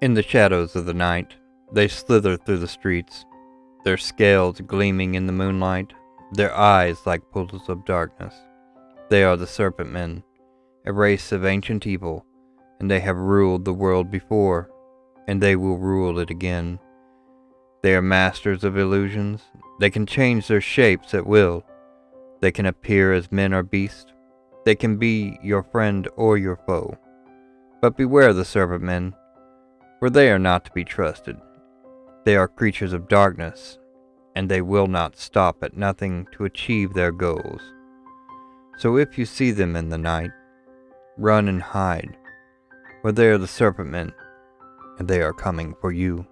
In the shadows of the night, they slither through the streets, their scales gleaming in the moonlight, their eyes like pools of darkness. They are the Serpent Men, a race of ancient evil, and they have ruled the world before, and they will rule it again. They are masters of illusions. They can change their shapes at will. They can appear as men or beasts. They can be your friend or your foe. But beware the Serpent Men for they are not to be trusted. They are creatures of darkness, and they will not stop at nothing to achieve their goals. So if you see them in the night, run and hide, for they are the serpent men, and they are coming for you.